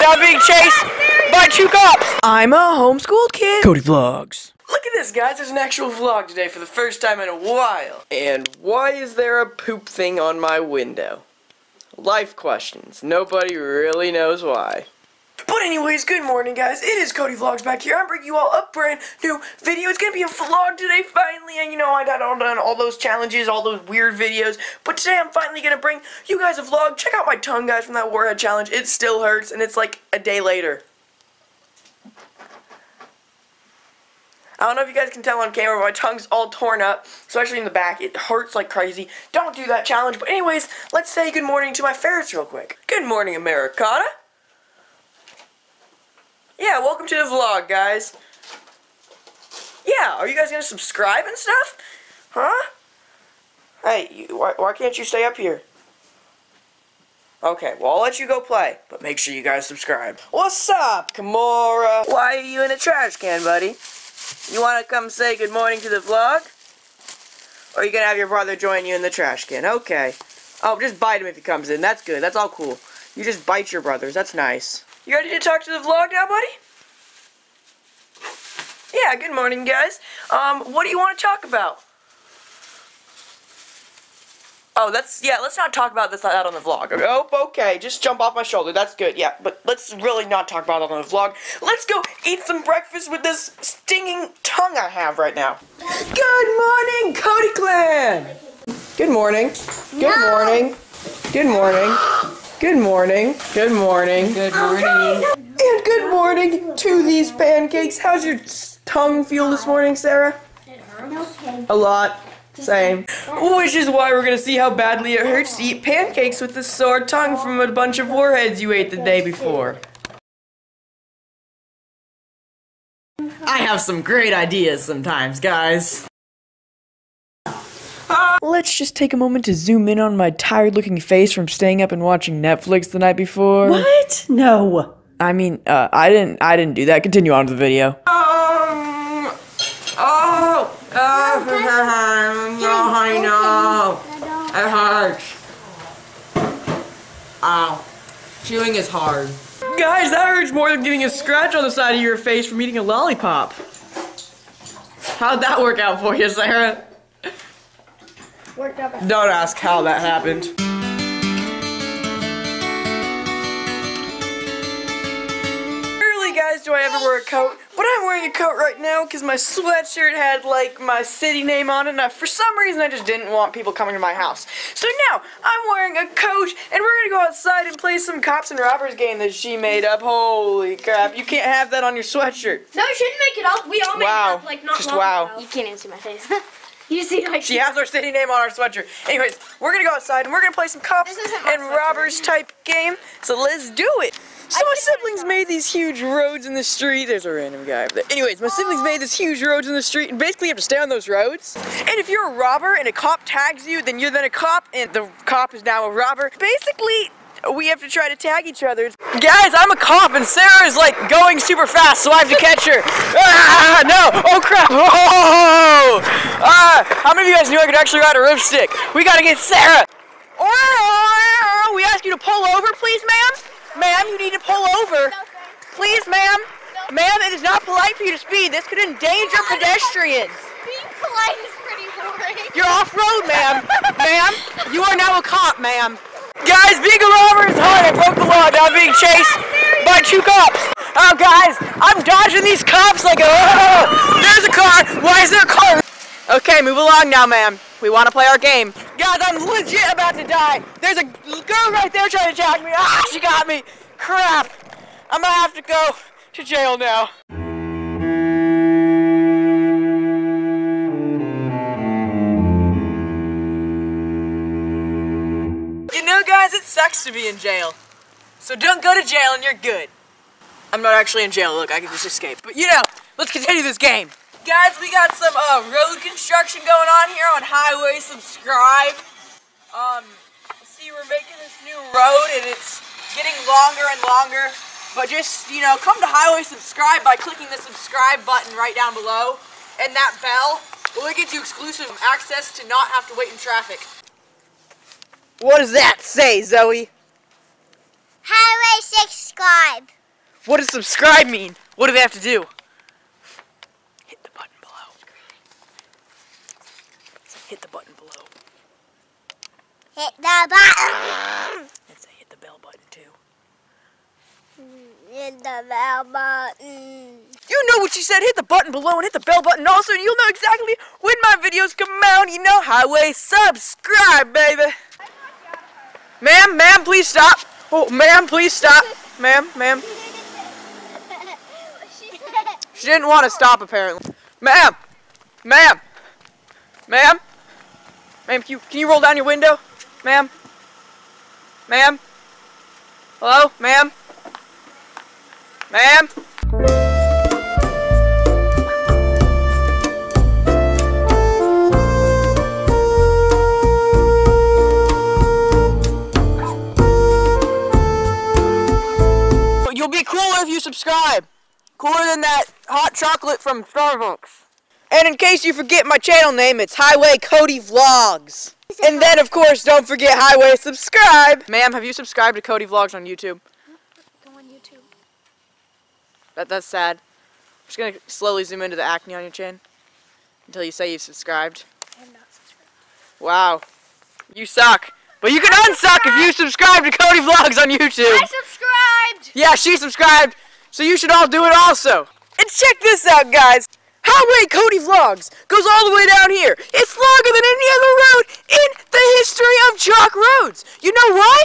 now being chased by two cops. I'm a homeschooled kid. Cody Vlogs. Look at this, guys. There's an actual vlog today for the first time in a while. And why is there a poop thing on my window? Life questions. Nobody really knows why. But anyways, good morning, guys. It is Cody Vlogs back here. I'm bringing you all a brand new video. It's gonna be a vlog today, finally. And you know, I got all done all those challenges, all those weird videos. But today, I'm finally gonna bring you guys a vlog. Check out my tongue, guys, from that Warhead challenge. It still hurts, and it's like a day later. I don't know if you guys can tell on camera, but my tongue's all torn up, especially in the back. It hurts like crazy. Don't do that challenge. But anyways, let's say good morning to my ferrets real quick. Good morning, Americana. Yeah, welcome to the vlog, guys. Yeah, are you guys gonna subscribe and stuff? Huh? Hey, you, why, why can't you stay up here? Okay, well, I'll let you go play, but make sure you guys subscribe. What's up, Kimura? Why are you in a trash can, buddy? You want to come say good morning to the vlog? Or are you going to have your brother join you in the trash can? Okay. Oh, just bite him if he comes in. That's good. That's all cool. You just bite your brothers. That's nice. You ready to talk to the vlog now, buddy? Yeah, good morning, guys. Um, what do you want to talk about? Oh, that's, yeah, let's not talk about this out on the vlog. Oh, okay, just jump off my shoulder. That's good, yeah. But let's really not talk about it on the vlog. Let's go eat some breakfast with this stinging tongue I have right now. Good morning, Cody Clan! Good morning. Good morning. Good morning. Good morning. Good morning. Good morning. And good morning to these pancakes. How's your tongue feel this morning, Sarah? Okay. A lot. Same. Which is why we're gonna see how badly it hurts to eat pancakes with a sore tongue from a bunch of warheads you ate the day before. I have some great ideas sometimes, guys. Let's just take a moment to zoom in on my tired looking face from staying up and watching Netflix the night before. What? No. I mean, uh, I didn't I didn't do that. Continue on to the video. Um, oh, oh, I know. It hurts. Ow. Chewing is hard. Guys, that hurts more than getting a scratch on the side of your face from eating a lollipop. How'd that work out for you, Sarah? Worked out. Don't ask how that happened. Rarely, guys, do I ever wear a coat, but I'm wearing a coat right now because my sweatshirt had like my city name on it, and I, for some reason I just didn't want people coming to my house. So now I'm wearing a coat, and we're gonna go outside and play some cops and robbers game that she made up. Holy crap! You can't have that on your sweatshirt. No, you shouldn't make it up. We all made Wow. it up like not Just long wow. ago. You can't even see my face. you see like She has our city name on our sweatshirt. Anyways, we're gonna go outside and we're gonna play some cops This isn't my and robbers type game. So let's do it. So my siblings made these huge roads in the street. There's a random guy over there. Anyways, my siblings made these huge roads in the street, and basically you have to stay on those roads. And if you're a robber and a cop tags you, then you're then a cop, and the cop is now a robber. Basically, we have to try to tag each other. Guys, I'm a cop, and Sarah is like going super fast, so I have to catch her. Ah, no! Oh crap! Oh! Ah, how many of you guys knew I could actually ride a RipStik? We gotta get Sarah. Oh, we ask you to pull over, please, ma'am. Ma'am, you need to pull over. Please, ma'am. Ma'am, it is not polite for you to speed. This could endanger pedestrians. being polite is pretty boring. You're off road, ma'am. ma'am, you are now a cop, ma'am. Guys, being a robber is hard. I broke the law. Now I'm being chased by two cops. Oh, guys, I'm dodging these cops like, oh, there's a car. Why is there a car? Okay, move along now, ma'am. We want to play our game. Guys, I'm legit about to die. There's a girl right there trying to tag me. Ah, she got me. Crap. I'm gonna have to go to jail now. You know, guys, it sucks to be in jail. So don't go to jail and you're good. I'm not actually in jail, look, I can just escape. But you know, let's continue this game. Guys, we got some uh, road construction going on here on Highway Subscribe. Um, see, we're making this new road and it's getting longer and longer. But just, you know, come to Highway Subscribe by clicking the subscribe button right down below. And that bell, will it gives you exclusive access to not have to wait in traffic. What does that say, Zoe? Highway subscribe. What does subscribe mean? What do they have to do? Hit the button below. Hit the button below. Hit the button. And say hit the bell button too. Hit the bell button. You know what she said. Hit the button below and hit the bell button also, and you'll know exactly when my videos come out. You know, highway subscribe, baby. Ma'am, ma'am, please stop. Oh, ma'am, please stop. Ma'am, ma'am. She didn't want to stop, apparently. Ma'am, ma'am, ma'am, ma'am, can you, can you roll down your window? Ma'am, ma'am, hello, ma'am, ma'am. You'll be cooler if you subscribe. Cooler than that hot chocolate from Starbucks. And in case you forget my channel name, it's Highway Cody Vlogs. And then, of course, don't forget Highway subscribe. Ma'am, have you subscribed to Cody Vlogs on YouTube? Go on YouTube. That, that's sad. I'm just gonna slowly zoom into the acne on your chin until you say you've subscribed. I'm not subscribed. Wow. You suck. But you can unsuck if you subscribe to Cody Vlogs on YouTube. I subscribed. Yeah, she subscribed, so you should all do it also. And check this out, guys. Highway Cody Vlogs goes all the way down here. It's longer than any other road in the history of chalk roads. You know why?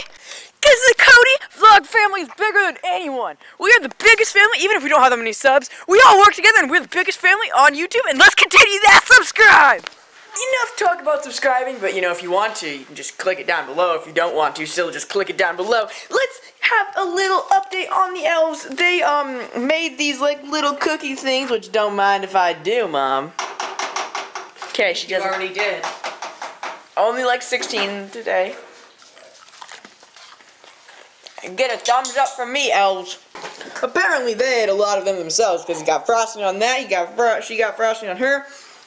Because the Cody Vlog family is bigger than anyone. We are the biggest family, even if we don't have that many subs. We all work together and we're the biggest family on YouTube, and let's continue that subscribe! Enough talk about subscribing, but you know, if you want to, you can just click it down below. If you don't want to, still just click it down below. Let's have a little update on the elves. They, um, made these, like, little cookie things, which don't mind if I do, Mom. Okay, she doesn't. already did. Only like 16 today. And get a thumbs up from me, elves. Apparently they ate a lot of them themselves because you got frosting on that, you got fro- she got frosting on her.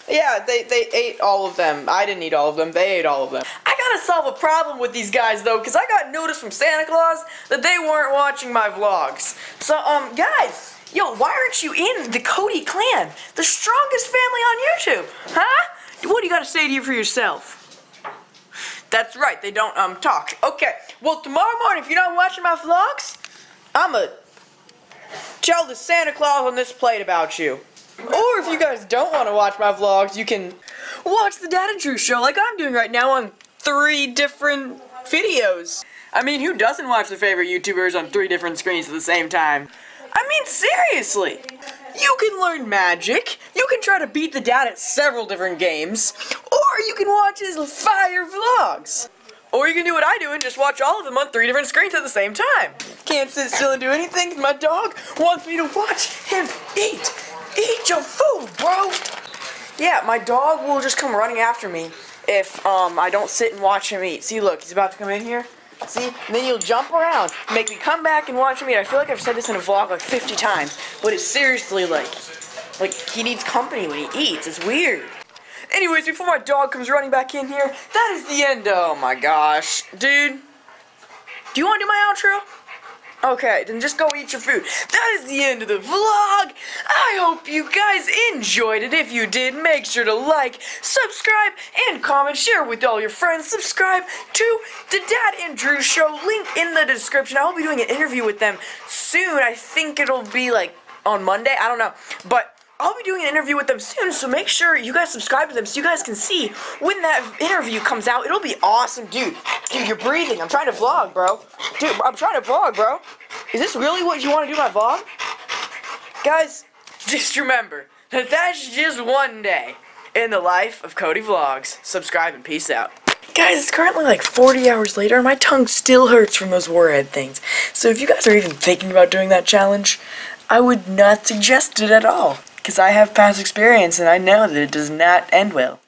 Yeah, they, they ate all of them. I didn't eat all of them. They ate all of them. I gotta solve a problem with these guys though, because I got notice from Santa Claus that they weren't watching my vlogs. So, um, guys, yo, why aren't you in the Cody clan? The strongest family on YouTube, huh? What do you gotta say to you for yourself? That's right, they don't um talk. Okay, well tomorrow morning, if you're not watching my vlogs, I'ma tell the Santa Claus on this plate about you. Or if you guys don't want to watch my vlogs, you can watch the Dad and Drew show like I'm doing right now on three different videos. I mean, who doesn't watch their favorite YouTubers on three different screens at the same time? I mean, seriously. You can learn magic, you can try to beat the dad at several different games, or you can watch his fire vlogs. Or you can do what I do and just watch all of them on three different screens at the same time. Can't sit still and do anything. my dog wants me to watch him eat. Eat your food, bro. Yeah, my dog will just come running after me if um I don't sit and watch him eat. See, look, he's about to come in here. See, and then you'll jump around, make me come back and watch him eat. I feel like I've said this in a vlog like 50 times, but it's seriously like, like he needs company when he eats. It's weird. Anyways, before my dog comes running back in here, that is the end. Oh my gosh, dude. Do you want to do my outro? Okay, then just go eat your food. That is the end of the vlog. I hope you guys enjoyed it. If you did, make sure to like, subscribe, and comment. Share with all your friends. Subscribe to the Dad and Drew Show. Link in the description. I will be doing an interview with them soon. I think it'll be like on Monday. I don't know. But I'll be doing an interview with them soon, so make sure you guys subscribe to them so you guys can see when that interview comes out. It'll be awesome, dude. Dude, you're breathing. I'm trying to vlog, bro. Dude, I'm trying to vlog, bro. Is this really what you want to do my vlog? Guys, just remember that that's just one day in the life of Cody Vlogs. Subscribe and peace out. Guys, it's currently like 40 hours later and my tongue still hurts from those warhead things. So if you guys are even thinking about doing that challenge, I would not suggest it at all. Because I have past experience and I know that it does not end well.